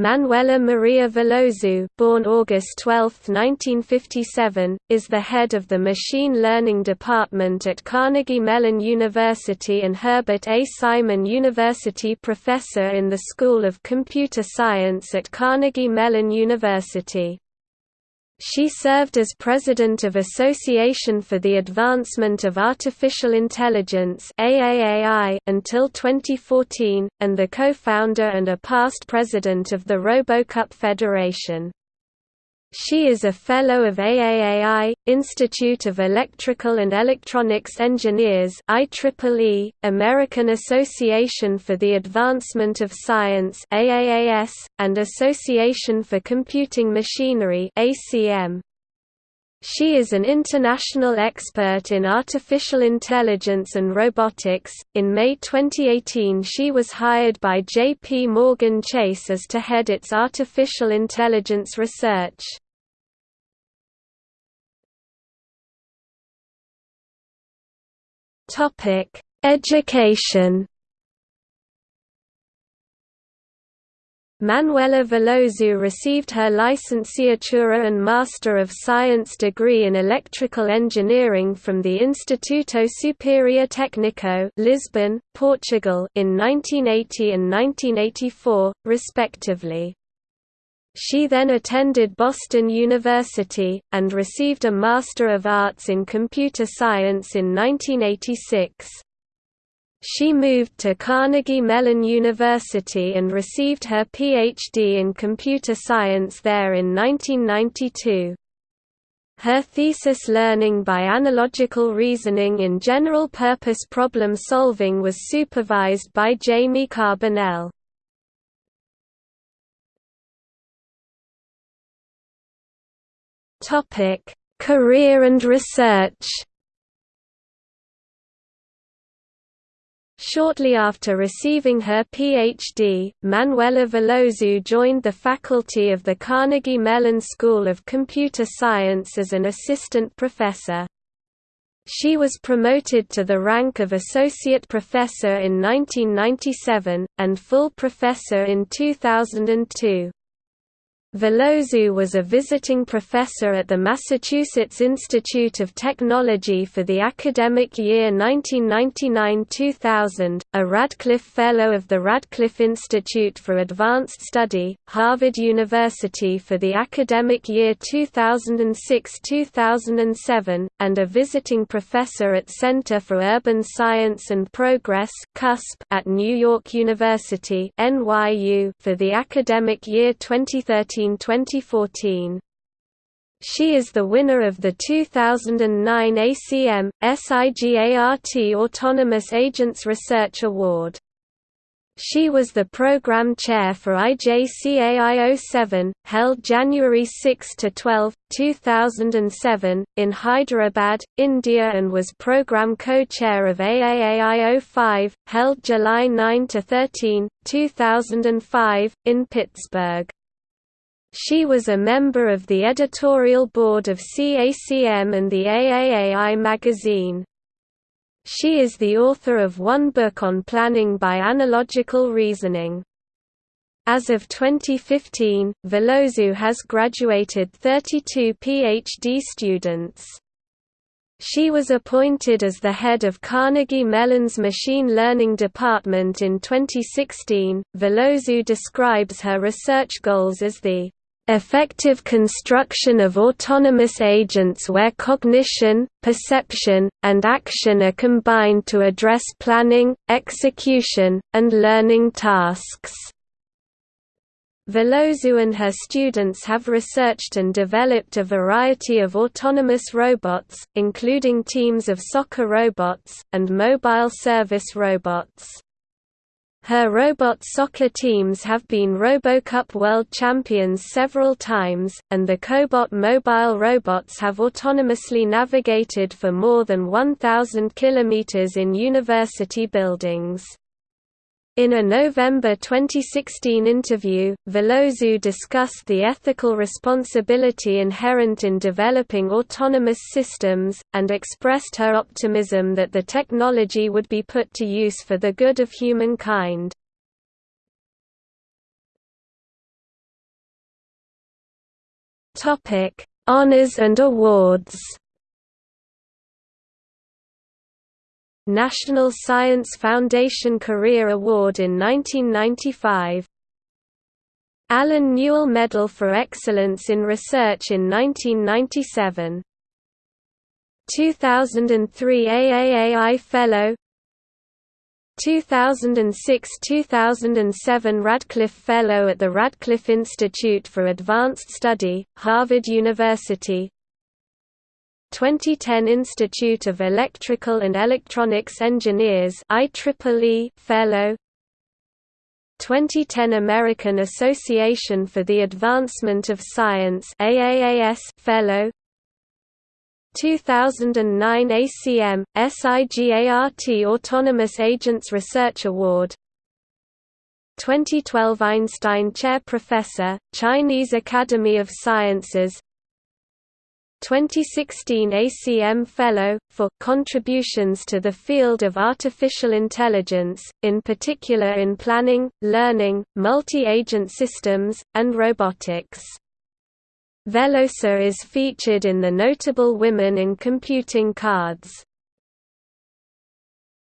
Manuela Maria Veloso born August 12, 1957, is the head of the Machine Learning Department at Carnegie Mellon University and Herbert A. Simon University Professor in the School of Computer Science at Carnegie Mellon University. She served as president of Association for the Advancement of Artificial Intelligence AAAI until 2014, and the co-founder and a past president of the RoboCup Federation. She is a Fellow of AAAI, Institute of Electrical and Electronics Engineers IEEE, American Association for the Advancement of Science AAAS, and Association for Computing Machinery ACM. She is an international expert in artificial intelligence and robotics. In May 2018, she was hired by JP Morgan Chase as to head its artificial intelligence research. Topic: Education Manuela Veloso received her licenciatura and Master of Science degree in Electrical Engineering from the Instituto Superior Técnico Lisbon, Portugal in 1980 and 1984, respectively. She then attended Boston University, and received a Master of Arts in Computer Science in 1986. She moved to Carnegie Mellon University and received her Ph.D. in computer science there in 1992. Her thesis Learning by Analogical Reasoning in General-Purpose Problem Solving was supervised by Jamie Carbonell. Career and research Shortly after receiving her Ph.D., Manuela Veloso joined the faculty of the Carnegie Mellon School of Computer Science as an assistant professor. She was promoted to the rank of associate professor in 1997, and full professor in 2002. Veloso was a visiting professor at the Massachusetts Institute of Technology for the academic year 1999–2000, a Radcliffe Fellow of the Radcliffe Institute for Advanced Study, Harvard University for the academic year 2006–2007, and a visiting professor at Center for Urban Science and Progress (CUSP) at New York University for the academic year 2013 2013–2014. She is the winner of the 2009 ACM, SIGART Autonomous Agents Research Award. She was the program chair for IJCAI07, held January 6 to 12, 2007, in Hyderabad, India and was program co-chair of AAAI05, held July 9 to 13, 2005, in Pittsburgh. She was a member of the editorial board of CACM and the AAAI magazine. She is the author of one book on planning by analogical reasoning. As of 2015, Veloso has graduated 32 PhD students. She was appointed as the head of Carnegie Mellon's Machine Learning Department in 2016. Veloso describes her research goals as the effective construction of autonomous agents where cognition, perception, and action are combined to address planning, execution, and learning tasks. Veloso and her students have researched and developed a variety of autonomous robots, including teams of soccer robots, and mobile service robots. Her robot soccer teams have been RoboCup World Champions several times, and the Cobot mobile robots have autonomously navigated for more than 1,000 kilometers in university buildings. In a November 2016 interview, Veloso discussed the ethical responsibility inherent in developing autonomous systems, and expressed her optimism that the technology would be put to use for the good of humankind. Honours and awards National Science Foundation Career Award in 1995 Allen Newell Medal for Excellence in Research in 1997 2003 AAAI Fellow. 2006–2007 Radcliffe Fellow at the Radcliffe Institute for Advanced Study, Harvard University 2010 Institute of Electrical and Electronics Engineers IEEE Fellow. 2010 American Association for the Advancement of Science AAAS Fellow. 2009 ACM, SIGART Autonomous Agents Research Award. 2012 Einstein Chair Professor, Chinese Academy of Sciences 2016 ACM Fellow, for contributions to the field of artificial intelligence, in particular in planning, learning, multi-agent systems, and robotics. Veloso is featured in the Notable Women in Computing cards.